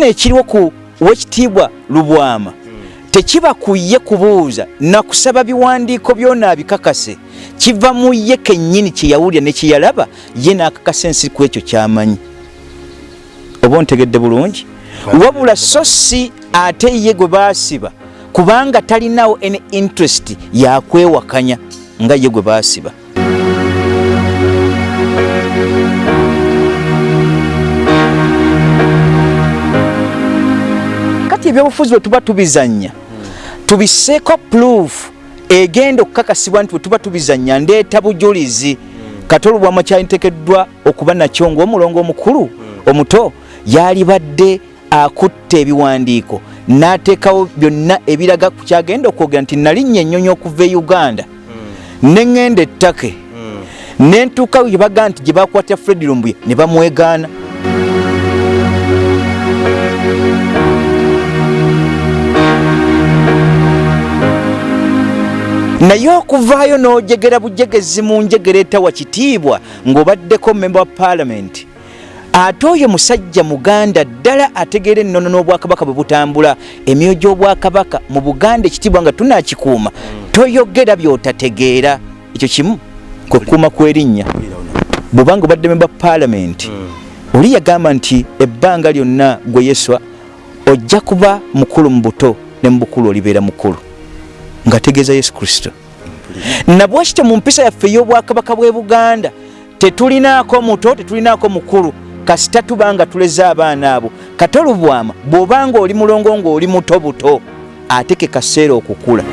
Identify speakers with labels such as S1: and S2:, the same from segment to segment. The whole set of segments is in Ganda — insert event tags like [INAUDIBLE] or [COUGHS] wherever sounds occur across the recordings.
S1: kino ekiriwo ku wekitiibwa lubwama. Tekiba ku ye kubuuza nakusaba biwandiiko byona abikakase. Kiva mu ye kennyini kyeyawulira ne kyeyalaba ye n'akakasa ensi ku ekyo kyamanyi. Oba ontegedde bulungi? Wabula so si ate ye gwe baasiba kubanga talinawo any interest yakwewakanya nga ye gwe baasiba ebyobufuzi bwe tuba tubizanya tubiseeko proof egenda okukakasibwa nti bwe tuba tubizanya ndeeta bujulizi. Kati olubwama kyalitekeddwa okuba nakyo ngaomulongo omukulu omuto yalibadde akutta ebiwandiiko. N'ateekawo byonna ebiraga ku kyagenda okwogera nti nalinnya ennyonyi okuva e uganda. Neŋŋenda ettake. Nentuuka gye bagaa nti gye bakwatira fred lumbuye ne bamwegaana naye okuvaayo n'ojegera bujegezi mu njegera etawa kitiibwa ng'obaddeko memba wa paalamenti ate oyo musajja muganda ddala ategeera ennono n'obwakabaka bwe butambula. Emyoyo gy'obwakabaka mu buganda ekitiibwa nga tunakikuuma toyogera by'otategeera. Ekyo kimu kwekuuma kwerinnya. Bwobanga obadde memba paalamenti oli yagamba nti ebbanga lyonna gwe yeswa ojja kuba mukulu mu buto ne mu bukulu olibeera mukulu ng'ategeeza yesu kristo. Nabwekityo mu mpisa yaffe ey'obwakabaka bw'e buganda tetulinaako muto tetulinaako mukulu kasita tuba nga tuleze abaana abo. Kate olubwama bw'obanga oli mulongo ng'oli muto buto ate ke kaseera okukula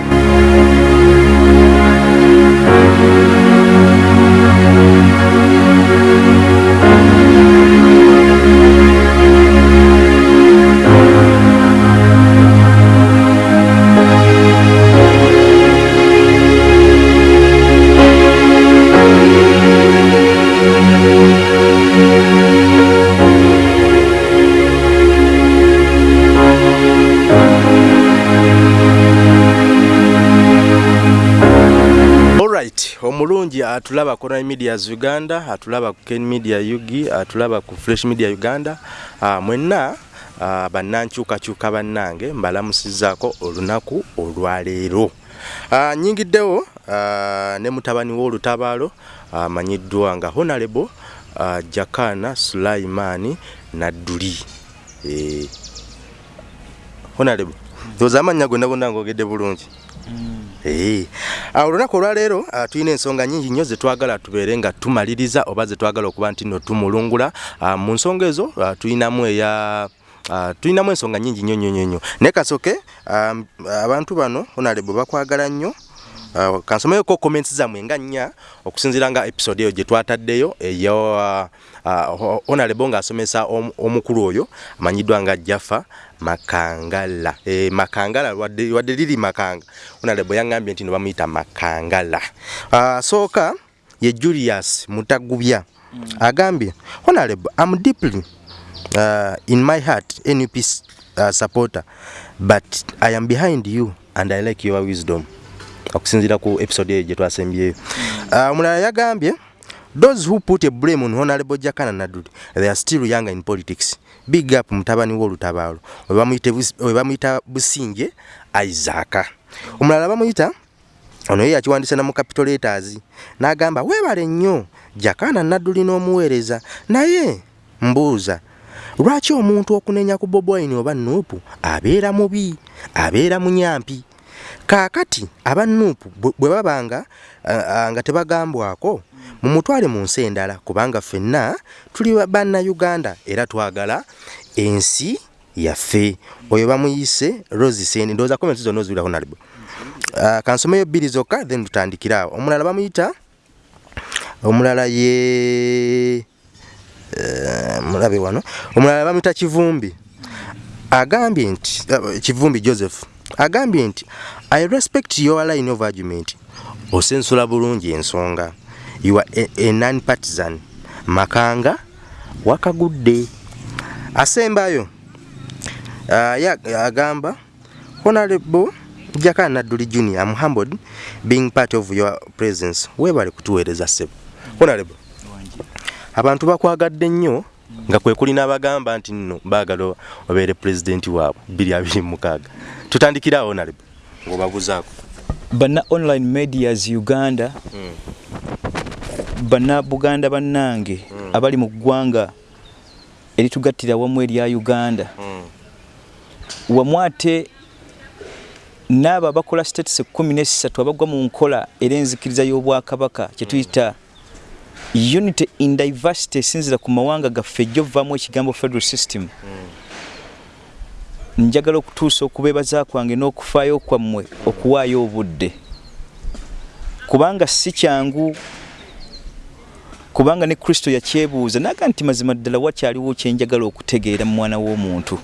S2: atulaba ku Online Medias Uganda, atulaba ku Ken Media Yugi, atulaba ku Fresh Media Uganda. Uh, mwenna uh, bannankyukakyuka bannange mbalamusizzaako olunaku olwaleero. Uh, nyingiddewo uh, ne mutabani w'olutabaalo amanyiddwa uh, nga Honorable uh, Jakana Sulaimani Nadduli. Eh, Honorable, ndowooza amannya gonna gonna ng'ogedde bulungi. Ee. Olunaku olwaleero ah, tulina ensonga nnyingi nnyo ze twagala tubeere nga tumaliriza oba ze twagala okuba nti nno tumulungula. Ah, Mu nsonga ezo ah, tulinamu eya tulinamu ensonga nnyingi nnyo nnyo nnyo naye kasooke um, abantu bano honorable bakwagala nnyo kansomeyoko comments zammwe nga nnya okusinziira nga episode eyo gye twataddeyo eyo uh, uh, honorable ng'asomesa om, omukulu oyo amanyiddwa nga jaffa makangala. E, makangala wadde, wadde liri makanga. Honorable yaŋŋambye nti no bamuyita makangala. Uh, sooka ye julius mutagubya. Mm. agambye honorable am deeply uh, in my heart nup uh, supporter but i am behind you and i like your wisdom okusinziira ku episode eyo gye twasembyeyo omulala uh, yagambye those who put a blame on honorable jakana nadudi they are still younger in politics. Big up mutabani w'olutabaalo we bamuyita businge isaaka omulala bamuyita ono ye yakiwandisa na mu capital letters n'agamba weebale nnyo jakana naduli n'omuweereza naye mbuuza lwaki omuntu okunenya ku bobwine oba nuupu abeera mubi abeera munyampi kaakati aba nuupu bwe babanga nga tebagambwako mumutwale mu nsi endala kubanga ffenna tuli bannayuganda era twagala ensi yaffe. Oyo bamuyise rosisen ndowooza komenti zonna oziwira honarable uh, kansomeyo bbiri zokka then tutandikiraawo omulala bamuyita? Omulala ye uh, mulabe wano. Omulala bamuyita kivumbi. Agambye nti uh, kivumbi joseph agambye nti i respect your line of argument. Osensula bulungi ensonga. You are a, a non partisan makanga wakagudde. Asembayo uh, agamba honorable jakana nadduli junior am humbled being part of your presence. Webale kutuweereza ssebo. Honorable abantu bakwagadde nnyo nga kwe kuli n'abagamba nti nno baagala obeere pulezidenti waabwe 226 tutandikirawo nalebe ng'obabuzaako.
S1: Bana online medias uganda bana buganda bannange abali mu ggwanga eritugattira wamu erya uganda. Wamu ate n'abo abakola ekkumi n'essatu abagwa mu nkola era enzikiriza y'obwakabaka kyetuyita unity in diversity esinzira ku mawanga gaffe ejjo ovaamu ekigambo federal system. Njagala okutuusa okubeebaza kwange n'okufaayo kwammwe okuwaayo obudde. Kubanga si kyangu kubanga ne kristo yakyebuuza naga nti mazima ddala wakyaliwo kyenjagala okutegeera mu mwana w'omuntu.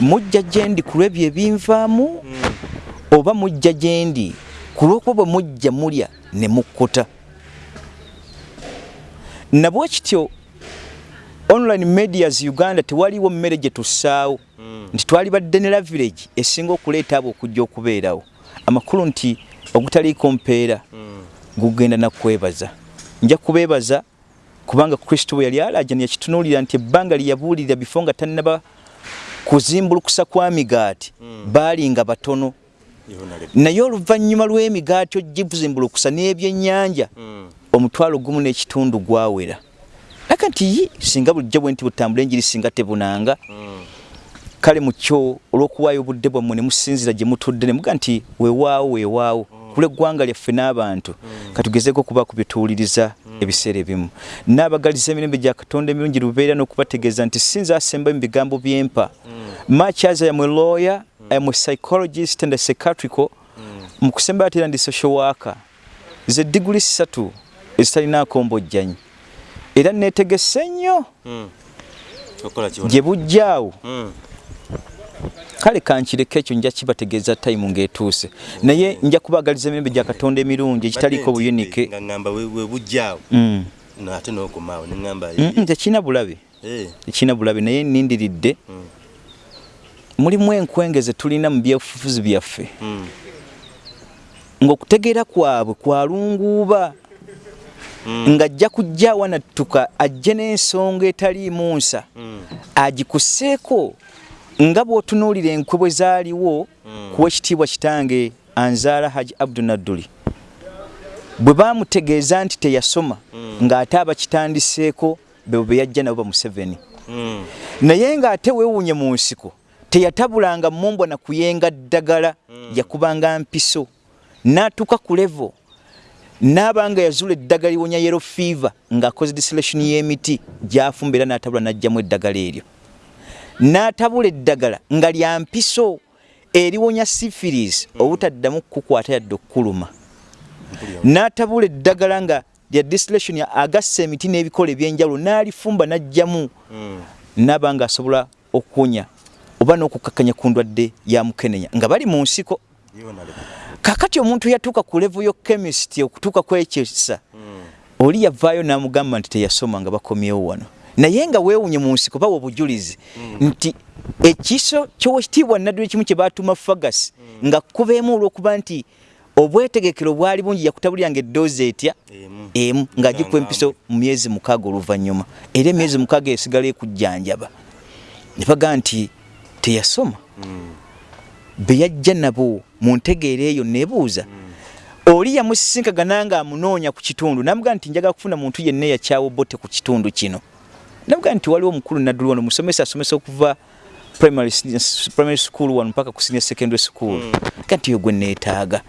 S1: Mujja gyendi ku lw'ebyo ebinvaamu oba mujja gyendi ku lw'okuba bwe mujja mulya ne mukkuta nabwe kityo online medias uganda tewaliwo mmere gye tussaawo. Nti twali badde ne la village esinga okuleeta abo okujja okubeerawo. Amakulu nti ogutaliiko mpeera gugenda nakwebaza nja kubeebaza kubanga kristo bwe yali alajani yakitunuulira nti ebbanga lye yabuulirira bifo nga tannaba kuzimbulukusa kwa migaati baali nga batono. Naye oluvannyuma lw'emigaati ogibuzimbulukusa n'ebyennyanja omutwalo gumu n'ekitundu gwawera. Aka nti singa bulijjo bwe nti butambula enjiri singa tebunanga. Kale mukyo olw'okuwaayo obudde bwammwe ne musinzira gye mutudde ne muga nti weewaawo weewaawo kula eggwanga lyaffe n'abantu katugezeeko okuba ku bituwuliriza ebiseera ebimu. N'abagaliza emirembe gya katonda emirungi lubeera n'okubategeeza nti sinza asembayo mu bigambo by'empa. Much as I am a lawyer am a psychologist and psychiatrical mu kusembayo ate era ndi social worker. Ze diguli ssatu ezitalinaako mbojjanyi era neetegese nnyo gye bujjaawo kale kankireko ekyo nja kibategeeza tayimu ng'etuuse. Naye nja kubagaliza emirembe gya katonda emirungi ekitaliiko
S2: nokomaawo neŋamba
S1: tekirina bulabe. Tekirina bulabe naye nindiridde. Mulimu enkwengeze tulina mu byefufuzi byaffe. Ng'okutegeera kwabwe kwalunguuba ng'ajja kujja wanattuka ajje n'ensonga etaliimu nsa. Agikusseeko nga bw'otunuulira enkwe bwe zaaliwo kuwa ekitiibwa kitange anzaala haji abdu nadduli. Bwe baamutegeeza nti teyasoma ng'ate abakitandiseeko be bwe yajja nabo ba museveni. Naye ng'ate weewuunye mu nsiko teyatabulanga mumbwa na kuyenga ddagala yakubanga mpiso n'atuuka ku levo n'abanga yazula eddagala liwonya yero fever ng'akoze distillation y'emiti gy'afumba era n'atabula n'aggyamu eddagala eryo. N'atabula eddagala nga lya mpiso eriwonya syphilis obutaddamu kukwata yadde okkuluma n'atabula eddagala nga lya distillation agassa emiti n'ebikola ebyenjawulo n'alifumba n'aggyamu n'aba nga asobola okuwonya oba n'okukakkanya ku ndwadde ya mukenenya nga bali mu nsiko kakati omuntu yatuuka ku levo yo chemist okutuuka kwekyesa oli yavaayo n'amugamba nti teyasoma nga bakomyewo wano. Naye nga weewunye mu nsiko bawa obujulizi nti ekiso kyowekitiibwa naddula ekimu kye baatuuma fagas nga kubeemu olw'okuba nti obwetegekero bwali bungi yakutabuliranga eddoozi etya? Emu. Ng'agikuwa empiso mu myezi mukaaga oluvannyuma. Era emyezi mukaaga esigala ekujjanjaba. Ne bagaa nti teyasoma? Be yajja nabo mu ntegeera eyo nebuuza oli yamusisinkagana nga amunoonya ku kitundu namugaa nti njagala kufuna muntu yenna eyakyawo bote ku kitundu kino. Namugaa nti waliwo omukulu nadduli wano musomesa asomesa okuva primary, primary school wano mpaka ku senior secondary school. Mm. kati yo gwe neetaaga.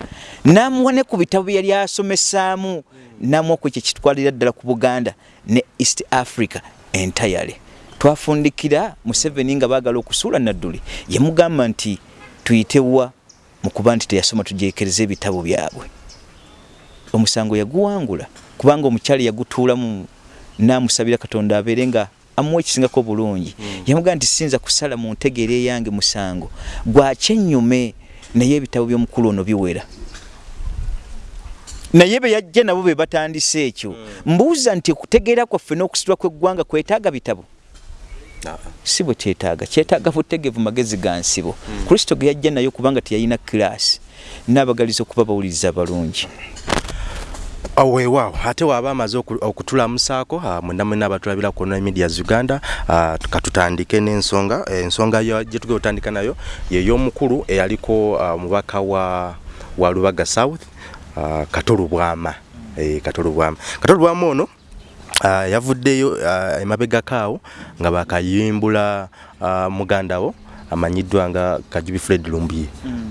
S1: Namuwa ne ku bitabo bye yali asomesaamu namuwa ku ekyo kitwalira ddala ku buganda ne east africa entirely. Twafundikira museveni nga baagala okusuula nadduli. Yamugamba nti tuyitewa mu kuba nti teyasoma tujeekereza ebitabo byabwe. Omusango yaguwangula kubanga omukyala yagutuulamu namusabira katonda abeere nga amuwa ekisingako bulungi. Mm. yamugaa nti sinza kusala mu ntegeera eyange musango. Gwakyennyume naye ebitabo by'omukulu ono biwera? Naye be yajja nabo be batandise ekyo. Mm. mbuuza nti okutegeera kwaffe n'okusitula kw'eggwanga kwetaaga bitabo si bwe kyetaaga. Kyetaaga butegevu magezi ga nsibo. Mm. kristo ge yajja nayo kubanga teyalina kiraasi n'abagaliza okuba bawuliriza balungi
S2: weewaawo ate waaba amaze oku- okutulamusaako ah, mwenda mwena abatulabira ku online medias uganda ah, katutandike n'ensonga ensonga ya- gye tugenda otandika nayo yey'omukulu eyaliko ah, omubaka wa, wa lubaga south ah, katolu bwama. Eh, katolu bwama. Katolu bwama ono yavuddeyo ah, emabegakaawo nga bakayimbula ah, muganda wo amanyiddwa nga kajubi fred lumbuye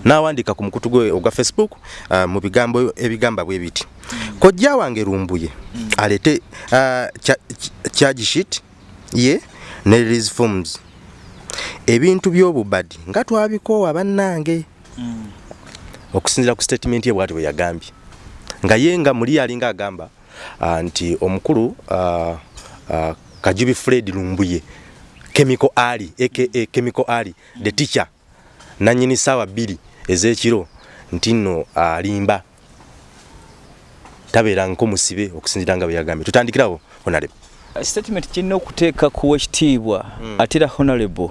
S2: n'awandiika ku mukutu gwe ogwa facebook mu bigambo ebigamba bwe biti. Kojja wange lumbuye alete uh, charge sheet ye ne release forms. Ebintu by'obubadi nga twabikoowa bannange. Okusinziira ku statement ye bwati bwe yagambye. Nga ye nga muli yalinga agamba nti omukulu uh, uh, kajubi fred lumbuye chemical ali aka chemical ali the teacher nanyini sawa bbiri ezekiro nti nno alimba. Tabeera nko musibe okusinzira nga bwe yagambye. Tutandikirawo honarebe
S1: statement kirina okuteeka kuwa ekitiibwa ate era honorable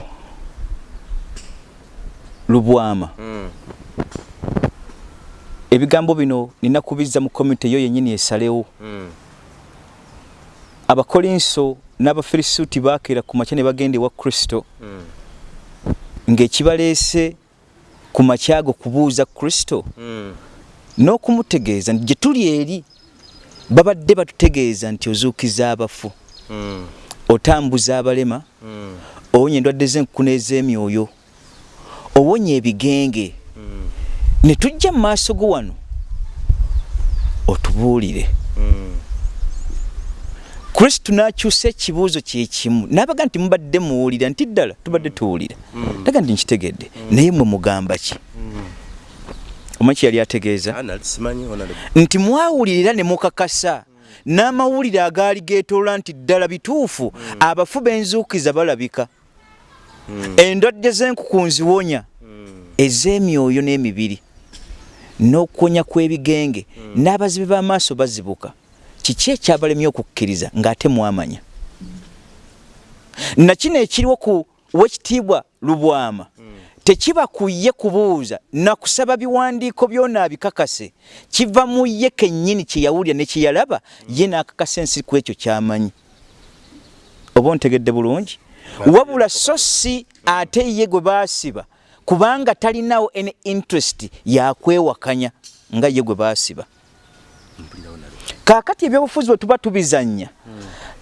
S1: lubwama ebigambo bino nina kubizza mu komite eyo yennyini esalewo. Abakolinso n'abafirisuuti baakeera ku makya ne bagenda ewa kristo ng'ekibaleese ku makyago kubuuza kristo. N'okumutegeeza nti gye tuli eri babadde batutegeeza nti ozuukiza abafu otambuza abalema owonya endwadde z'enkukuna ez'emyoyo owonya ebigenge ne tujja mu maaso go wano otubuulire. Kristo n'akyusa ekibuuzo kyekimu n'abaga nti mubadde muwulira nti ddala tubadde tuwulira. Taga nti nkitegedde naye mwe mugamba ki? Omanyi kye yali ategeeza? Nti mwawulirira ne mukakasa n'amawulire agaali geetoola nti ddala bituufu abafu b'enzuukiza balabika. Endwadde z'enkukunziwonya ez'emyoyo n'emibiri n'okuwonya kw'ebigenge. N'abazibe b'amaaso bazibuka. Kiki ekyabalemye okukkiriza ng'ate mwamanya? Nakino ekiriwo ku wekitiibwa lubwama. Tekiba ku ye kubuuza nakusaba biwandiiko byona abikakase. Kiva mu ye kennyini kye yawulira ne kye yalaba ye n'akakasa ensi ku ekyo ky'amanyi. Oba ontegedde bulungi? Wabula so si ate ye gwe baasiba kubanga talinawo any interest yakwewakanya nga ye gwe baasiba. Kaakati ebyobufuzi bwe tuba tubizannya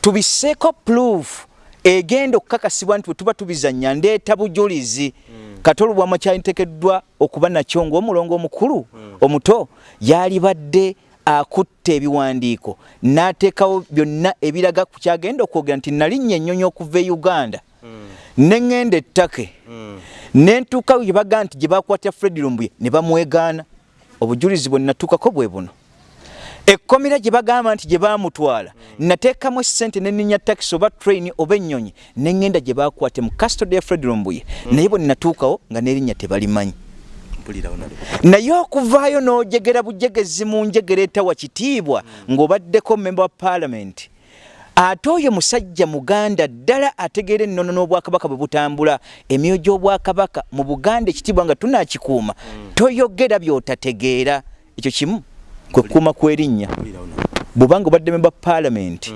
S1: tubiseeko proof egenda okukakasibwa nti bwe tuba tubizannya ndeeta bujulizi. Kati olubwama kyaliteekeddwa okuba nakyo ngaomulongo omukulu omuto yalibadde akutta ebiwandiiko n'ateekawo byonna ebiraga ku kyagenda okwogera nti nalinnya ennyonyi okuva e uganda. Neŋŋenda ettake nentuukawo gye bagaa nti gye bakwatira fred lumbuye ne bamwegaana. Obujulizi bwe natuukako bwe buno. Ekkomera gye bagamba nti gye baamutwala nateekamu essente neninya takisi oba train oba ennyonyi neŋŋenda gye bakwate mu custody ya fred lumbuye. Naye bwe ninatuukawo nga n'erinnya tebalimanyi. Naye okuvaayo n'ojegera bujegezi mu njegera etawa kitiibwa ng'obaddeko member wa parliament ate oyo musajja muganda ddala ategeera ennono n'obwakabaka bwe butambula. Emyoyo gy'obwakabaka mu buganda ekitiibwa nga tunakikuuma toyogera by'otategeera. Ekyo kimu kwe kukuuma kw'erinnya. bw'obanga obadde memba paalamenti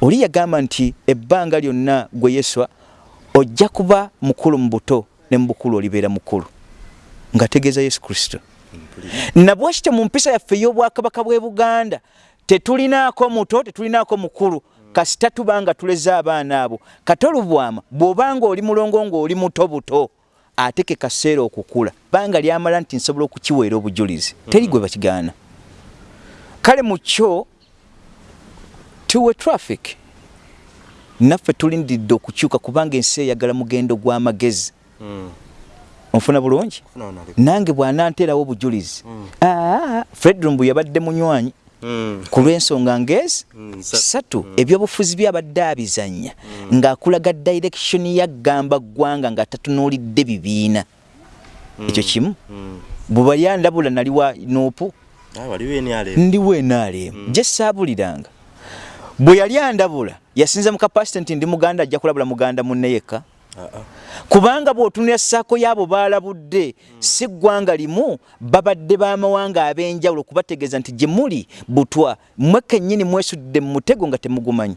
S1: oli yagamba nti ebbanga lyonna gwe yeswa ojja kuba mukulu mu buto ne mu bukulu olibeera mukulu ng'ategeeza yesu kristo. Nabwekityo mu mpisa yaffe ey'obwakabaka bw'e buganda tetulinaako muto tetulinaako mukulu kasita tuba nga tuleze abaana abo. Kati olubwama bw'obanga oli mulongo ng'oli muto buto ate ke kaseera okukula banga lyamala nti nsobola okukiweera obujulizi. Teri gwe bakigaana. Kale mu kyo tuwe traffic naffe tulindiridde okukyuka kubanga ensi eyagala mugendo gw'amagezi onfuna bulungi? Nange bwananteerawo obujulizi. Aa fred rumbu yabadde munywanyi ku lw'ensonga ngezi satu ebyobufuzi byabadde abizannya. Ng'akulaga direction yaggamba ggwanga nga tatunuulidde bibiina. Ekyo kimu? Bwe yandabula nali wa nuupu ndiwo enaalemu gye saabuliranga. Bwe yali andabula yasinza mu kapasite nti ndi muganda ajja kulabula muganda munne yekka kubanga bw'otunula ssaako y'abo baalabudde si ggwanga limu babadde b'amawanga ab'enjawulo kubategeeza nti gye muli butwa mwe kennyini mwesudde mu mutego nga temugumanyi.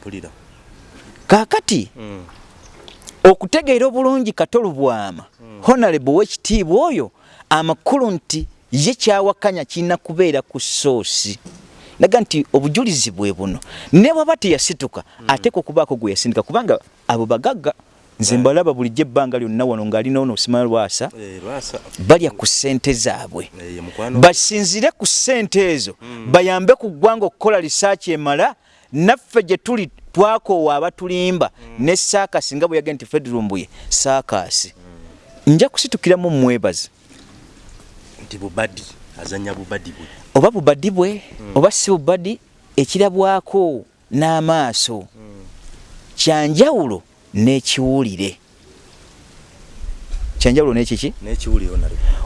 S2: Mpulira.
S1: Kaakati okutegeera obulungi katolubwama honorable w'ekitiibwa oyo amakulu nti ye kyawakanya kirina kubeera ku soosi naga nti obujulizi bwe buno. Ne bwaba teyasituka ateeka okubaako gwe yasindika kubanga abo bagagga nze mbalaba bulijjo ebbanga lyonna wano ng'alina ono osima lwasa
S2: Eh, lwasa.
S1: balya ku ssente zaabwe.
S2: Eh,
S1: basinzire ku ssente ezo bayambe ku ggwanga okukola lisaaki emala naffe gye tuli twakoowa abatulimba ne saakasi nga bwe yagenda nti fred lumbuye saakasi. Nja kusitukiramu mwebaze
S2: nti bubadi azanya bubadi bwe
S1: oba bubadi bwe oba si bubadi ekirabwako n'amaaso. Kyanjawulo n'ekiwulire. Kyanjawulo n'ekiki?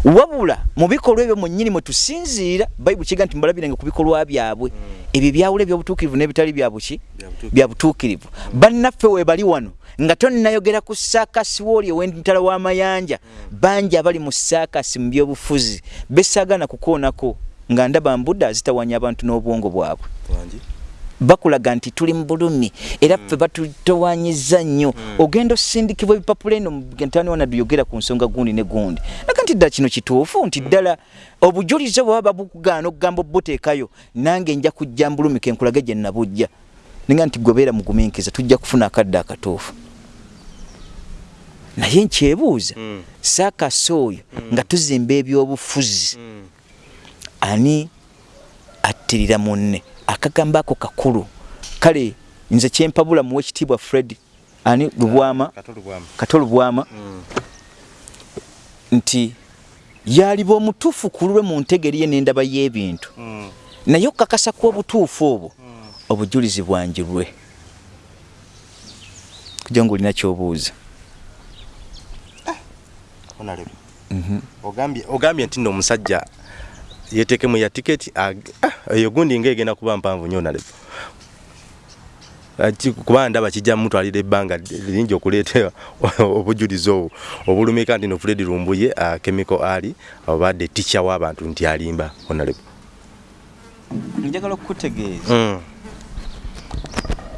S1: Wabula mu bikolwa ebyo mwennyini mwe tusinziira bayibuli kiga nti mbalabirenga ku bikolwa byabwe. Ebyo byawula ebyobutuukirivu n'ebitali byabuki
S2: Byabutuukirivu.
S1: bya butuukirivu. Bannaffe we bali wano nga tonnayogera ku saakasi wooli ow'entala w'amayanja bangi abali mu saakasi mu byobufuzi besaagana kukoonako nga ndaba mbudde zitawanya abantu n'obwongo bwabwe. Bakulaga nti tuli mu bulumi era ffe batutowanyiza nnyo. Ogenda osindikibwa ebipapula eno ntani wana duyogera ku nsonga gundi ne gundi. Naga nti ddala kino kituufu nti ddala obujulizi bwaba babukugaana okugamba obuteekayo nange nja kujja mbulumi kenkulage gye nabujja. Ninga nti gwebeera mugumiikiza tujja kufuna akadde akatuufu. Naye nkyebuuza
S2: Mm.
S1: saakasi oyo nga tuzimba ebyobufuzi ani attirira munne. Akagambo ako kakulu. Kale nze kyempabula muwe ekitiibwa fred ani lubwama?
S2: Katolubwamu
S1: kato lubwama. Nti yaliba omutuufu ku lulwe mu ntegeri ye n'endaba y'ebintu. Naye okukakasa kw'obutuufu obwo obujulizi bwanjirwe kuja ngaolina kyobuuza.
S2: Onalebe. Ogambye ogambye nti nno omusajja yetekemu ya tiketi ah, eyo gundi ngaegenda kuba mpanvu nnyo onalebe Ati kuba ndaba kijja mutwalira ebbanga lingi okuleeta [LAUGHS] obujulizi obwo. Obulumika nti no fred lumbuye uh, chemical ali obadde ticca w'abantu nti alimba onalebe
S1: njagala okukutegeeza.
S2: Mm.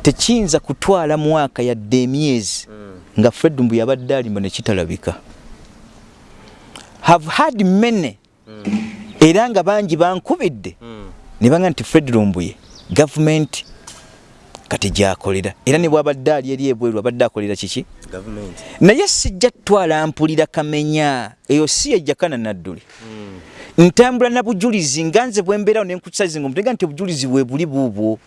S1: tekiyinza kutwala mwaka yadde emyezi nga fred mbu yabadde alimba nekitalabika have had many era nga bangi bankubidde. Ne banga nti fred lumbuye gavumenti kati gyakolera. Era ne bwabadde ali eri ebweru abadde akolera kiki? Naye sijja tutwala mpulira kamenya eyo si yejjakana nadduli. Ntambula na bujulizi nga nze bwe mbeerawo nenkukisazinga omutega nti obujulizi bwe buli buubwo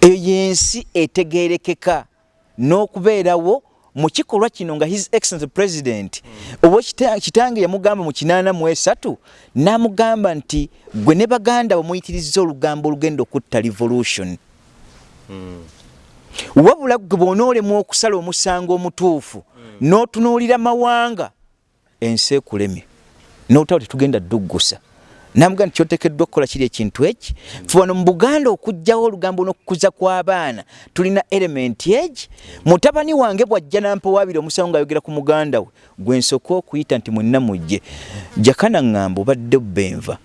S1: eyo yensi etegerekeka n'okubeerawo mu kikolwa kino nga his excellence president oba kita- kitange yamugamba mu kinaana mu esatu n'amugamba nti gwe ne baganda bamuyitiriza olugambo olugenda okutta revolution. Wabula gwe bw'onoolemwa okusala omusango omutuufu n'otunuulira mawanga ensi ekulemye n'otaba tetugenda dduggusa namuga nti kyotekeddwa okukola kiri ekintu eki? Fe wano mu buganda okugjawo olugambo n'okukuza kw'abaana tulina elementi egi? Mutabani wange bw'ajja nampowabira omusango ng'ayogera ku muganda we gwe nsooka okuyita nti mwenna mujje jakana ŋŋamba obadde bbenva.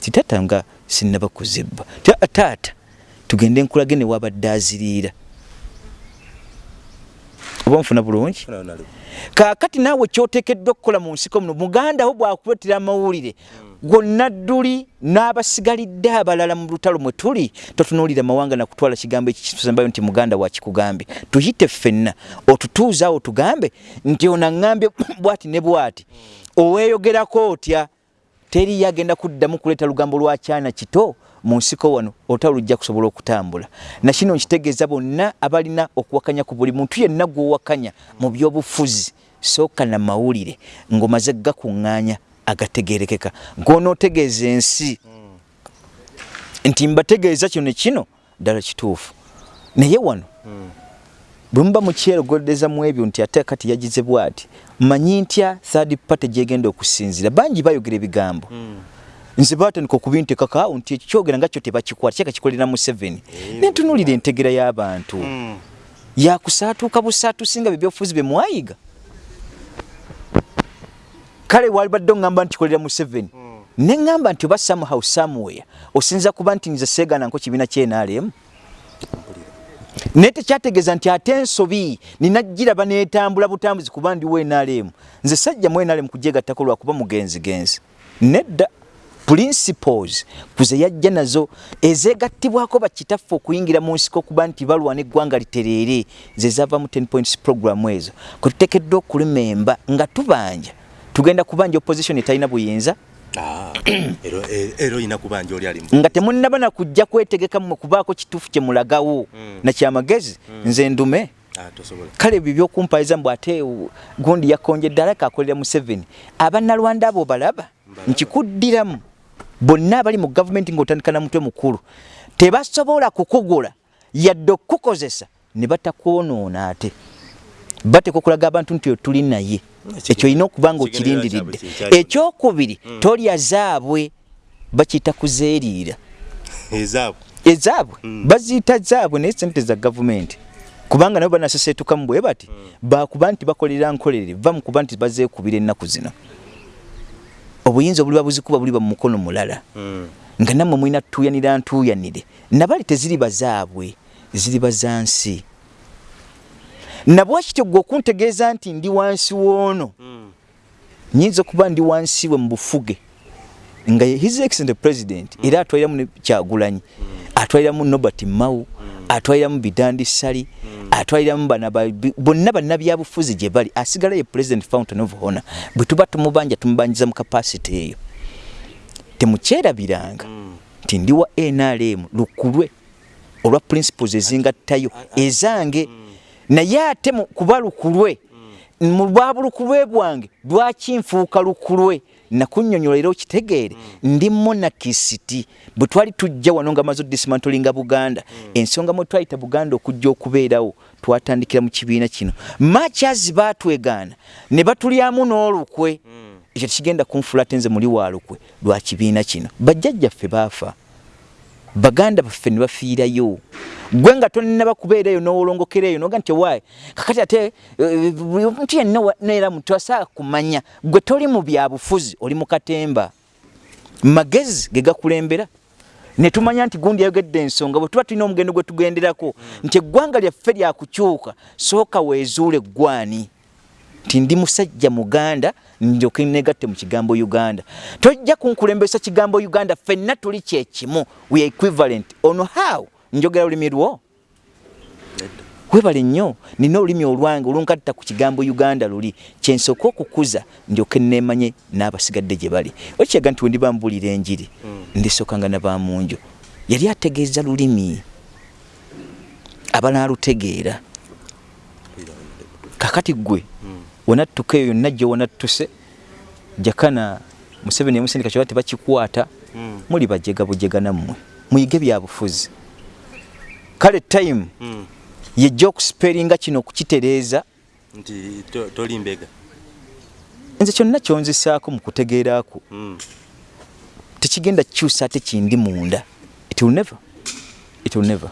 S1: Titata nga sinnaba kuzibba Ti- taata tugende nkulage ne wabadde aziriira oba nfuna bulungi. Kaakati naawe kyoteekeddwa okukola mu nsiko muno muganda wo bwakuleetera amawulire gwonna dduli n'abasigalidde abalala mu lutalo mwe tuli totunuulira mawanga nakutwala kigambo ekitusembayo nti muganda wakikugambye tuyite ffenna otutuuza awo tugambe nti ono aŋŋambye [COUGHS] bwati ne bwati. Oweeyogerako otya? Teriyo agenda kuddamu kuleeta lugambo lwa kyana kito mu nsiko wano olutalo lujja kusobola okutambula. Nakino nkitegeeza bonna abalina okuwakanya ku buli muntu yenna gw'owakanya mu byobufuzi sooka na mawulire ng'omaze gakuŋŋaanya agategerekeka ng'onootegeeza ensi nti mbategeeza kino kino ddala kituufu. Naye wano bwe muba mukyerogoddeza mu ebyo nti ate kati yagize bw'ati mmanyi ntya third party gyegenda okusinzira bangi bayogera ebigambo nze batandika okubintekakaawo nti ekyo kyogera nga kyo tebakikwata kyeka kikolera mu 7 nentunuulira entegera y'abantu. Yakusaatuuka busaatusinga bebyobufuzi bye mwayiga. Kale walibadde oŋŋamba nti kolera mu seven ne ŋŋamba nti oba somehow somewhere osinza kuba nti nze seegananko kibiina kyenaalemu naye tekyategeeza nti ate ensobi ninagiraba netambula butambuzi kuba ndiwo enaalemu nze sajja mu enaalemu kujegattako lwakuba mugenzigenzi. Nedda principles kuze yajja nazo ezegattibwako bakitaffe okuyingira mu nsiko okuba nti balwana eggwanga litereere ze zava mu 10 points program ezo. Kwe tuteekeddwa okulimemba nga tubanja tugenda kubanja opposition etalina buyinza?
S2: Ah, ero ero ina kubanja oli ali
S1: nga temunnaba nakujja kwetegeka mmwe kubaako kituufu kye mulagawo
S2: Mm.
S1: nakyamagezi nze ndume.
S2: Ah
S1: kale ebyo byokumpaliza mbu ate gundi yakonjedde alaka akolera mu seven abannalwanda abo balaba nkikuddiramu bonna abali mu gavumenti ng'otandika na mutwe mukulu tebasobola kukugola yadde okukozesa ne batakwonoona ate bateeka okulaga abantu nti tuli naye ekyo olina okuba nga okirindiridde ekyokubiri tolya zaabwe bakiyita kuzeeriira ezaabwe baziyita zaabwe naye sente za gavumenti kubanga nabo banaseseetukamu bwe bati bakuba nti bakolera nkolerere va mu kuba nti bazeekubira ennaku zino obuyinza obuliba buzikuba buliba mu mukono mulala.
S2: Mm.
S1: nga nammwe mulina tutuuyanira ntuuyanire nabali teziri bazaabwe ziri bazansi nabwakityo gwe okuntegeeza nti ndi wansi woono
S2: Mm.
S1: nyinza okuba ndi wansi we mu bufuge. Nga his excellent president. Era atwaliramu ne kyagulanyi. Atwaliramu nobert mau atwaliramu bidandi sali atwaliramu bana bonna bannabyabufuzi gye bali asigala ye president fountain of honor bwe tuba tumubanja tumubanjiza mu kapasity eyo. Temukyerabiranga nti ndi wa nrm lukulwe olwa principles ezingattayo ezange naye ate mu kuba lukulwe mu bwa bulukulwe bwange lwaki nfuuka lukulwe nakunnyonnyola era okitegeere ndi monakisiti bwe twali tujja wano nga maze odismantolinga buganda ensonga mwe twayita buganda okujja okubeerawo twatandikira mu kibiina kino. Makyazi baatwegaana ne batulyamu n'olukwe. Ekyo tekigenda kunfuula ate nze muli wa lukwe lwa kibiina kino. Bajjajjaffe baafa baganda baffe ne bafiirayo. Gwe nga tonnaba kubeerayo n'owolongokeraeyo noga nti waayi kakati ate eh, omuntu yenna wa- neera muntu asaaka kumanya gwe toli mu byabufuzi oli mu katemba. Magezi ge gakulembera. Ne tumanya nti gundi yayogedde ensonga bwe tuba tulina omugendo gwe tugenderako nti eggwanga lyaffe lyakukyuka sooka weezuule gwani nti ndi musajja muganda ndyoke negatte mu kigambo uganda. Tojja kunkulembesa kigambo uganda ffenna tuli kyekimu we equivalent. Ono how? Njogera lulimi lwo? Webale nnyo nina olulimi olwange olunkatta ku kigambo uganda luli. Kyensooka okukuza ndyoke neemanye n'abasigadde gye bali. Okyaga nti wendiba mbuulira enjiri ndisookanga nabamunjo yali ategeeza lulimi abanaalutegeera kakati gwe wanattuka eyo yonna gye wanattuse jakana museveni emusindika kyoba tebakikwata
S2: Mm.
S1: muli bajega bujega nammwe muyige byabufuzi kale time
S2: Mm.
S1: yejja okusipeeringa kino okukitereeza
S2: nti to- toli mbega
S1: nze kyonna kyonzisaako mu kutegeeraako
S2: Mm.
S1: tekigenda kukyusa ate kindi munda it will never it will never.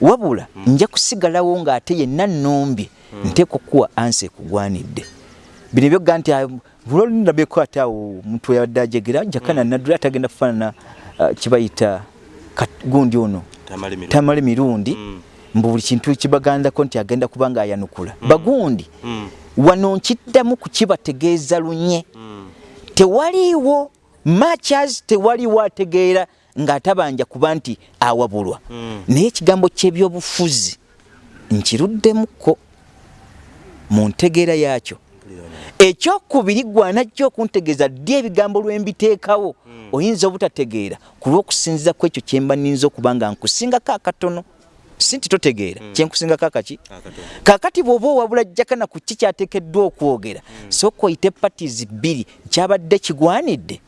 S1: Wabula nja kusigalawo ng'ate yenna nnombye nteeka okuwa ansi ekugwanidde bino ebyoga nti bulolinabyeko ate awo muntu yabadde ajegera jakana naddula atagenda kufaanana ah, kibayita gundi ono
S2: tamale mirundi.
S1: tamale mirundi
S2: Mm.
S1: mbu buli kintu kibagandako nti agenda kuba nga ayanukula bagundi
S2: Mm.
S1: wano nkiddamu kukibategeeza lunye
S2: Mm.
S1: tewaliiwo machas tewaliwo ategeera ng'atabanja kuba nti awabulwa.
S2: Mm.
S1: naye ekigambo ky'ebyobufuzi nkiruddemuko mu ntegeera yaakyo. Ekyokubiri gwanajja okuntegeeza ddi ebigambo lwe mbiteekawo? Oyinza obutategeera. Ku lw'okusinziza ku ekyo kyemba nninza okuba nga nkusingako akatono si nti totegeera. Kyenkusingako akaki
S2: Akatono.
S1: kakati bw'oba owabula jjakana ku ki kyateekeddwa okwogera sooka oyite patis bbiri. Kyabadde kigwanidde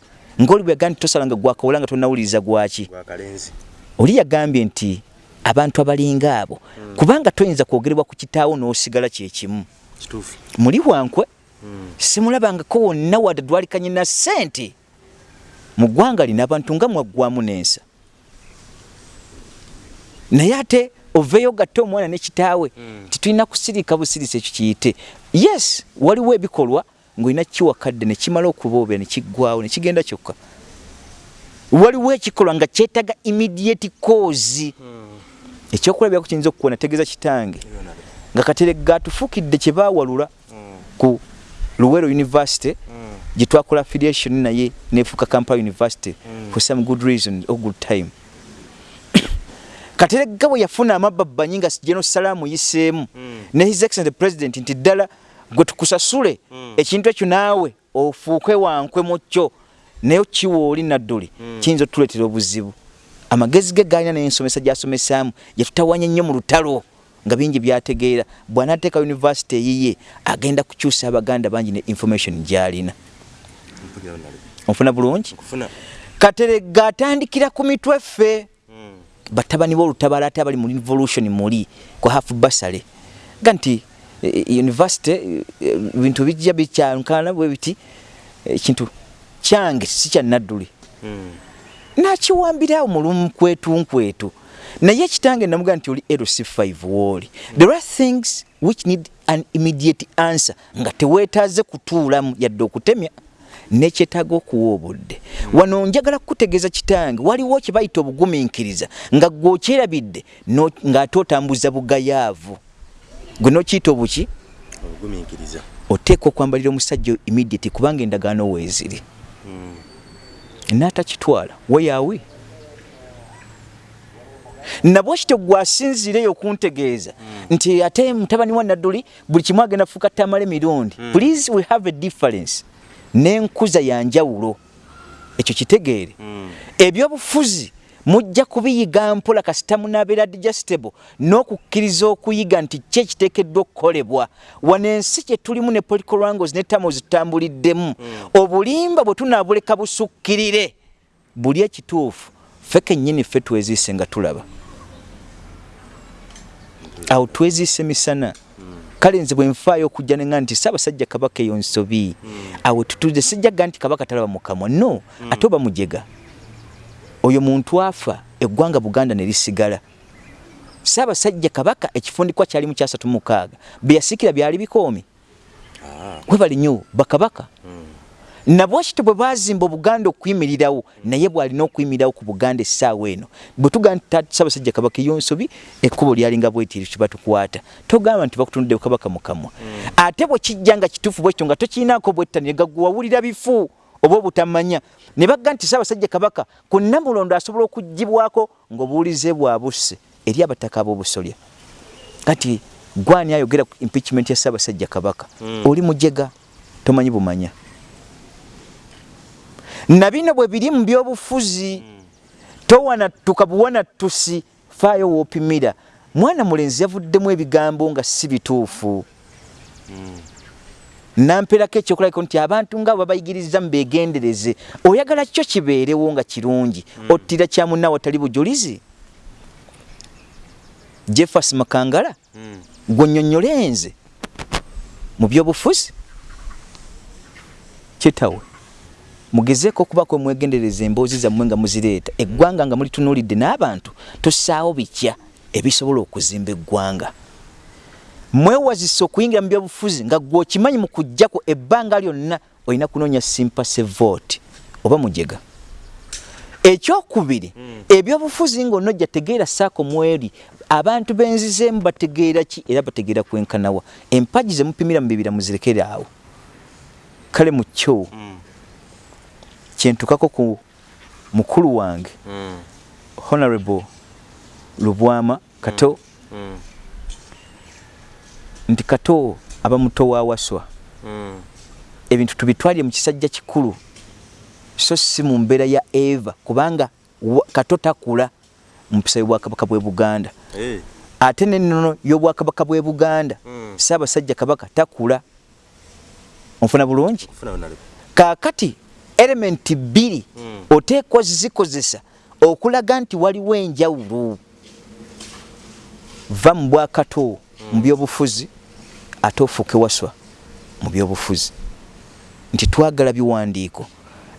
S1: ngaoli bwe yagambye nti tosala nga gwakawula nga tonawuliriza gwaki?
S2: Gwa kalenzi.
S1: oli yagambye nti abantu abalinga abo kubanga toyinza kwogerebwa ku kitaawo n'osigala kyekimu muli wankwe
S2: Mm.
S1: simulabangako wonna wadde dwalikanye na ssente. Mu ggwanga lina abantu nga mwaggwamu n'ensa. Naye ate oveeyo gatte omwana nekitaawe
S2: Mm.
S1: titulina kusirika busirisi ekyo kiyite. Yes waliwo ebikolwa ng'olina kiwakadde nekimala okuboobera nekiggwawo nekigenda kyokka. Waliwo ekikolwa nga kyetaga immediate cause. Ekyokulabirako kiyinza okukuwa nategeeza kitange. Nga kateregga atufuukidde kye baawalula ku luwero university gye twakola affiliation naye nefuuka kampala university for some good reason or good time. [COUGHS] Kateregga bwe yafuna amababbanyi nga geno salaamu yiseemu ne his excellent president nti ddala gwe tukusasule ekintu ekyo naawe ofuuke wankwe mu kyo naye kiwa oli nadduli kiyinza otuleetera obuzibu. Amagezi ge gaalina n'ensomesa gy'asomesaamu yatutawanya nnyo mu lutalo nga bingi byategeera. Bw'anaateeka univesity eyiye agenda kukyusa abaganda bangi ne information gy'alina. Onfuna bulungi?
S2: Nkufuna.
S1: kateregga atandikira ku mitwe ffe. Batabani b'olutabaala ate abali mu revolution muli ku hafu basale. Ga nti university eh, bintu bijja bikyankana bwe biti ekintu kyange si kya nadduli. Nakiwambirawo mulumu kwetu nkwetu. Naye ekitange namugaa nti oli lc5 wooli there are things which need an immediate answer nga teweetaaze kutuulamu yadde okutemya nekyetaaga okuwa obudde. Wano njagala kukutegeeza kitange waliwo kye bayita obugumiikiriza nga gweokyerabidde ng'ate otambuza bugayaavu gwe nokiyita obuki?
S2: Obugumiikiriza
S1: oteeka okwambalira omusajja immediate kubanga endagaano weeziri. N'atakitwala. Weyaawe nabwe kityo gwasinziireyo okuntegeeza. Nti ate mutabani wa nadduli buli kimu agenda fuuka tamala emirundi please we have a difference. N'enkuza yanjawulo ekyo kitegeere. Ebyobufuzi mujja kubiyiga mpola kasita munaabeera digestible n'okukkiriza okuyiga nti ki ekiteekeddwa okukolebwa. Wano ensi kye tulimu ne political wrangles ne tamo zitutambuliddemu obulimba bwe tunaabuleka busukkirire. Buli ekituufu ffe kennyini ffe tweziise nga tulaba. Awo tweziise misana. Kale nze bwe nfaayo okujja neŋa nti saabasajja kabaka eyo nsobi. Awo tutuze sijjaga nti kabaka talaba mukamwa no ate oba mujega oyo muntu afa eggwanga buganda ne lisigala. Saabasajja kabaka ekifundikwa kyali mu kyasatu mukaaga bye yasiikira byali bikoomi. Webali nnyo bakabaka. Nabwe kityo bwe bazimba obuganda okuyimirirawo naye bwalina okuyimirirawo ku buganda essaawa eno bwe tugamba nti ssaabasajja kabaka eyonsobi ekkubo lyalinga bwetiri kibatukwata togamba nti bakutundde kabaka mukamwa ate bwe kijja nga kituufu bwekityo nga tokirinaako bwettanire gawawulira bifu oba obutamanya. Ne bagga nti ssaabasajja kabaka ku namulondo asobola okuggibwako ng'obuwulize bwabusse eri abataka ab'obusolya. Kati gwani ayogera ku impeachment ya ssaabasajja kabaka? Oli mujega tomanyi bumanya. Na bino bwe biri mu byobufuzi towanattuka buwanattusi faayo woopimira mwana mulenzi yavuddemu ebigambo nga si bituufu namperako ekyokulabiko nti abantu nga babayigiriza mubegendereze oyagala kyo kibeerewo nga kirungi. Ottira kyamunna watali bujulizi? Jeffas makangala? Gwonyonyole nze? Mu byobufuzi? Kitawe mugezeeko okubako mwegendereza emboozi zammwe nga muzireeta. Eggwanga nga mulitunuulidde n'abantu tussaawo bitya ebisobola okuzimba eggwanga mwewazisa okuyingira mu byobufuzi nga gwe okimanyi mu kujjako ebbanga lyonna olina kunoonya simpase vote oba mujega. Ekyokubiri ebyobufuzi ng'onojja tegeera saako mweri abantu benzizeemu bategeera ki? Era bategeera kwenkanawa. Empagi ze mupimira mu bibira muzirekere awo. Kale mu kyo? Kyentukako ku mukulu wange honorable lubwama kato nti kato aba muto wa waswa. Ebintu tubitwalire mu kisajja kikulu so si mu mbeera ya eva kubanga kato takula mu mpisa y'obwakabaka bw'e buganda. Ate n'ennono y'obwakabaka bw'e buganda
S2: Mm.
S1: saabasajja kabaka takula. Onfuna bulungi? Kaakati elementi bbiri
S2: Mm.
S1: oteekwa zikozesa okulaga nti waliwo enjawulo va mu bwakato mu byobufuzi ate ofuuke waswa mu byobufuzi. Nti twagala biwandiiko.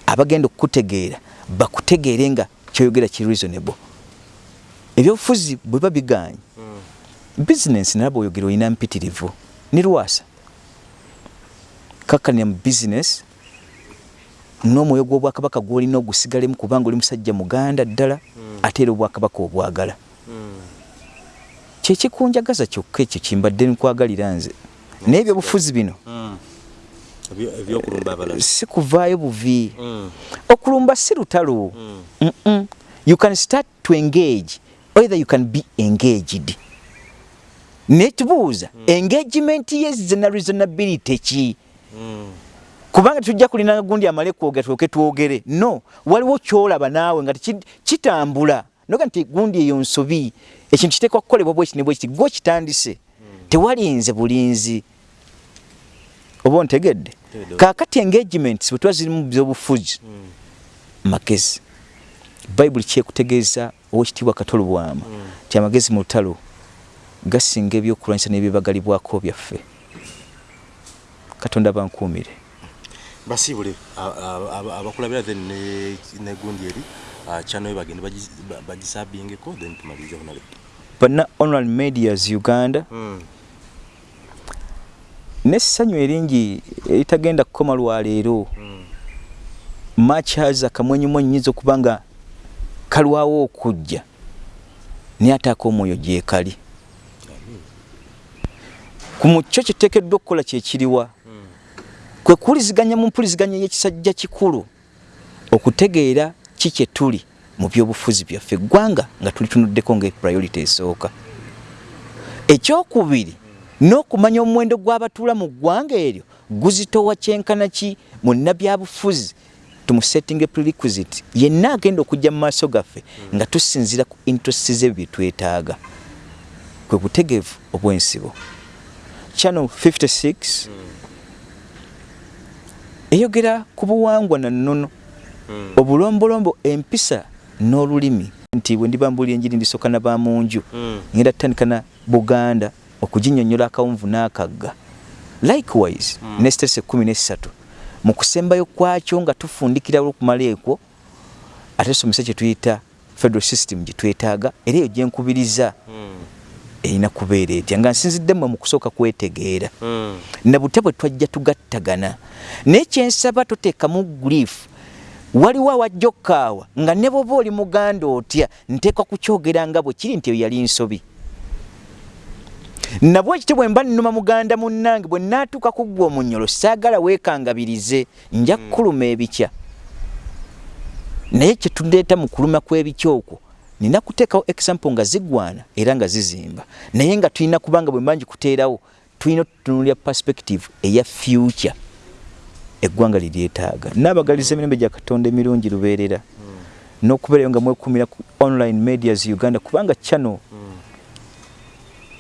S1: Abagenda okukutegeera bakutegeere nga kyoyogera ki reasonable. Ebyobufuzi bwe babiganye bizinensi nalaba oyogera olina mpitirivu. Ne lwasa. Kakkanira mu bizinesi n'omwoyo gw'obwakabaka gw'olina ogusigalemu kubanga oli musajja muganda ddala ate era obwakabaka obwagala. Kyekikunjagaza kyokka ekyo kimbadde nkwagalira nze naye ebyobufuzi bino. Si kuvaayo buvi. Okulumba si lutalo you can start to engage either you can be engaged. Naye tubuuza engagement yezena reasonability ki? Kubanga tujja kulina gundi amale kwogera tuoke twogere. No waliwo kyolaba naawe nga kitambula. Noga nti gundi eyo nsobi ekintu kiteekwa kukolebwa bweki ne bwekiti gwe kitandise. Tewalinze bulinzi oba ontegedde kakati engagement bwe tuba ziri mu byobufuzi magezi. Bayibuli kyekutegeeza owekitiibwa katolobwama ti amagezi mu lutalo gasinga ebyokulwanyisa n'ebyebagalibwako byaffe. Katonda bankuumire.
S2: Basiibule abakulabira then negundi eri kyanoyo bagende bagisabingeko then tumalirize honale
S1: bana online medias uganda
S2: hmm.
S1: Nessanyu eringi eritagenda kukoma lwaleero
S2: hmm.
S1: match has akamwenyumwenyu nyinza okuba nga kalwawo okujja naye ate ak'omwoyo gyekali ku mukyo kiteekeddwa okukola kyekiriwa kwe kuwuliziganya mu mpuliziganya y'ekisajja kikulu okutegeera ki kye tuli mu byobufuzi byaffe eggwanga nga tulitunuddeko ngaepriority esooka. Ekyokubiri n'okumanya omuwendo gw'abatuula mu ggwanga eryo guzitowa kyenkana ki? Mu nnabyabufuzi tumusetting prerequisite. Yenna agenda okujja mu maaso gaffe nga tusinzira ku interests zebyo bye twetaaga. Kwe butegeevu obw'ensibo. Channel 56 eyogera ku buwangwa na nnono.
S2: Hmm.
S1: obulombolombo empisa n'olulimi. Nti bwe ndibambulira enjiri ndisooka na bamunju
S2: Hmm.
S1: ngenda tutandika na buganda okuginyonyola akawunvu n'akagga likewise
S2: Hmm.
S1: nesitesa ekkumi nessatu mu kusembayo kwakyo nga tufundikira olwokumala ekwo ate tusomesa kye tuyita federal system gye twetaaga era eyo gyenkubiriza
S2: Hmm.
S1: erina kubeera etya nga nsinziddemu mu kusooka kwetegeera
S2: Hmm.
S1: na bute bwe twajja tugattagana naye kyensaba toteekamu grief waliwo awajja okkaawa nga ne bwoba oli muganda otya nteekwa kukyogera nga bwe kiri nti eyo yali nsobi nabwe ekiti bwe mba nnuma muganda munnange bwe naatuuka ku ggwa omunyolo saagala weekangabirize nja kukuluma ebikya. Naye kyetuleeta mu kuluma kw'ebikya okwo nina kuteekawo example nga zigwana era nga zizimba. Naye nga tulina kubanga bwe mbanji kuteerawo tulina otutunulira perspective eya future. Eggwanga liryetaaga naabagaliza emirembe gya katonda emirungi lubeerera. N'okubeerayo nga mwekumira ku online medias uganda kubanga channel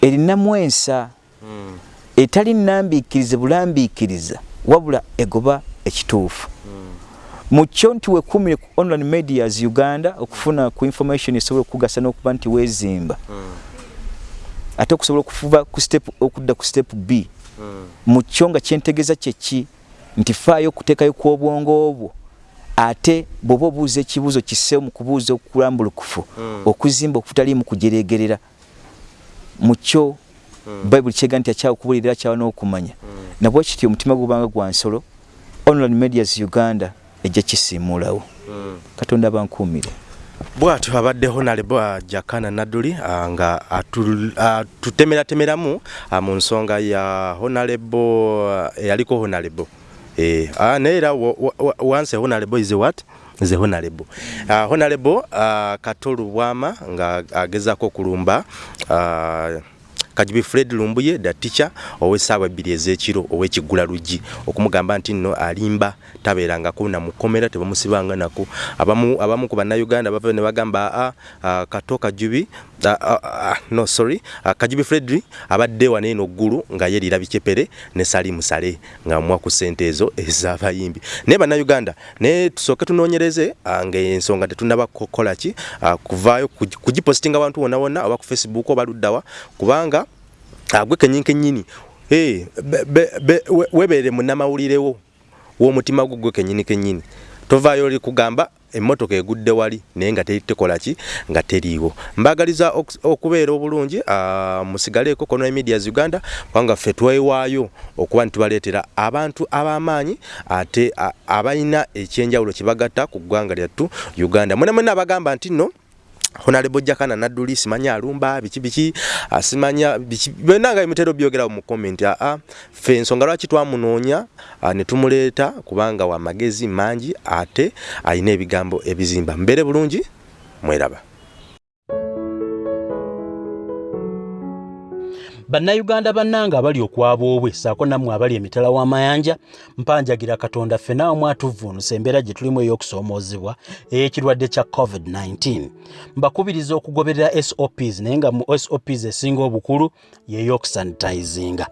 S1: erinamu ensa etali nnambiikirize bulambiikiriza wabula egoba ekituufu. Mu kyo nti wekumire ku online medias uganda okufuna ku information esobola okugasa n'okuba nti weezimba. Ate okusobola okufuba ku step okudda ku step b. Mu kyo nga kyentegeeza kyeki nti faayo okuteekayo kw'obwongo obwo. Ate bw'oba obuuza ekibuuzo kisseewo mu kubuuza okulambulukufu okuzimba okutaliimu kujereegerera mu kyo
S2: Mm.
S1: bayibuli kyega nti akyawa okubuulirira akyawa n'okumanya nabwe kityo omutima gubanga gwa nsolo online medias uganda ejja kisiimuulawo
S2: Hmm.
S1: katonda abankuumire.
S2: Bwatyo abadde honalebo jakana naduli ah, nga atu- atutemeratemeramu ah, mu nsonga ya honalebo eyaliko honalebo. Eh, ah, naye era wa- wa- wa- once honorable is what a honorable. Uh, honorable uh, katolu bwama nga agezaako okulumba uh, kajubi fred lumbuye da teacher ow'essaawa ebbiri ez'ekiro ow'ekiggula luggi okumugamba nti nno alimba tabeerangako namukomera tebamusibanga nako abamu, abamu ku bannayuganda bava ne bagamba aa uh, kato kajubi no sorry. Uh, kajubi fred abadde wane eno ggulu nga yerira bicepere ne sali musale nga mwa ku ssente ezo ez'abayimbi. Naye bannayuganda naye tusooke tunoonyereze uh, ngaensonga tetunaba kukola ki? Uh, kuvaayo kugi- kugipositinga abantu wonna wonna oba ku facebook oba luddawa kubanga agwe kenyini kenyini hey, be, be, be, we- webeere munnamawulirewo w'omutima gwo gwe kenyini kenyini tovaayo oli kugamba emmotoka egudde wali naye nga tekola ki? Nga teriiwo. Mbagaliza okubeera obulungi musigaleeko kono medias uganda kubanga ffe twewaayo okuba ntibaleetera abantu ab'amaanyi ate abalina ekyenjawulo kibagatta ku ggwanga lyattu uganda. Mwena mwena abagamba nti nno honalebo jakana naduli simanya alumba biki biki asimanya biki benanga imitero byogera mu comment a a fe nsonga lwaki twamunoonya ne tumuleeta kubanga wa magezi mangi ate ayina ebigambo ebizimba. Mbere bulungi mweraba
S3: bannayuganda bannanga abali okwaboobwe saako nammwe abali emitala w'amayanja mpanjagira katonda ffena wamu atuvvuunusa embeera gye tulimu ey'okusoomoozebwa ey'ekirwadde kya covid-19 mbakubiriza okugoberera sops naye nga mu sops esinga obukulu y'ey'okusanitizinga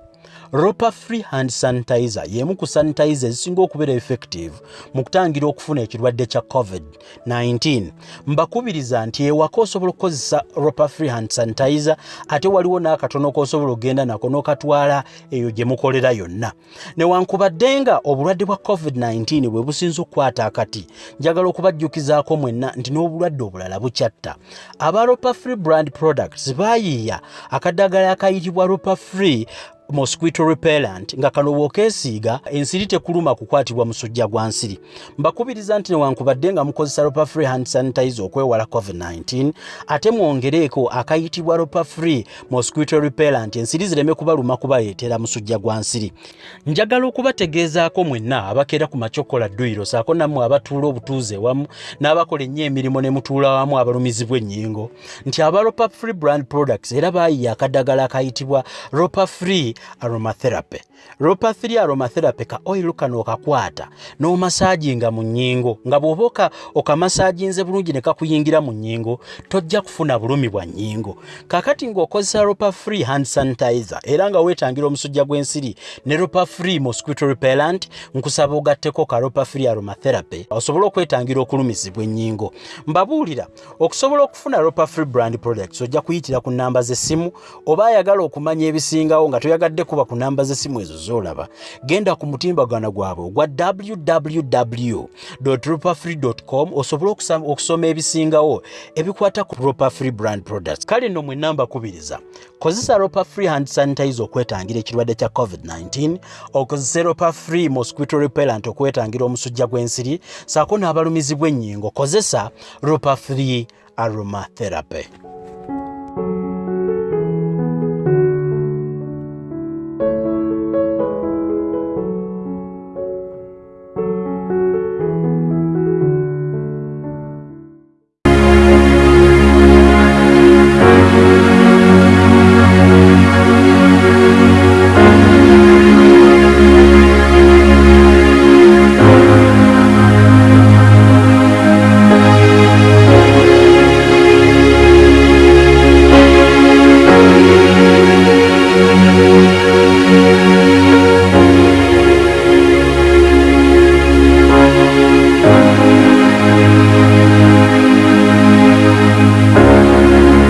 S3: ropa free hand sanitizer y'emu ku sanitizer ezisinga okubeera effective mu kutangira okufuna ekirwadde kya covid-19 mbakubiriza nti ewaka osobola okukozesa ropa free hand sanitizer ate waliwo n'akatono k'osobola okgenda nako n'okatwala eyo gye mukolera yonna. Newankubadde nga obulwadde bwa covid-19 bwe businza okukwata akati njagala okubajjukizaako mwenna nti n'obulwadde obulala bukyatta. Aba ropa free brand products baayiiya akaddagala akayitibwa ropa free mosquito repellent nga kano bw'okeesiiga ensiri tekuluma kukwatibwa musujja gwa nsiri. Mbakubiriza nti newankubadde nga mukozesa ropa free hand sanitizer okwewala covid-19 ate mwongereeko akayitibwa ropa free mosquito repellent ensiri zireme kubaluma kubaleetera musujja gwa nsiri. Njagala okubategeezaako mwenna abakeera ku macokola dduyiro saako nammwe abatuula obutuuze wamu n'abakola ennyo emirimu ne mutuula wamu abalumizibwa ennyingo. Nti aba ropa free brand products era baayiya akaddagala akayitibwa ropa free aromatherapy ropa 3 aromatherapy ka oil kano okakwata n'omasaajinga mu nnyingo. Nga bw'oba okamasaajinze bulungi ne kakuyingira mu nnyingo tojja kufuna bulumi bwa nnyingo. Kakati ng'okozesa ropa free hand sanitizer era nga weetangira omusujja gw'ensiri ne ropa free mosquito repellent nkusaba ogatteko ka ropa free aromatherapy osobole okwetangira okulumizibwa ennyingo. Mbabuulira okusobola okufuna ropa free brand products ojja kuyitira ku namba z'essimu oba ayagala okumanya ebisingawo nga toyagadde kuba ku namba z'essimu ezo z'olaba genda ku mutimbagano gwabwe ogwa www ropafree com osobole okusoma ebisingawo ebikwata ku ropa free brand products. Kale nno mwe namba kubiriza kozesa ropa free hand sanitizer okwetangira ekirwadde kya covid-19 okozesa ropa free mosquito repellent okwetangira omusujja gw'ensiri saako n'abalumizibwa ennyingo kozesa ropa free aromatherapy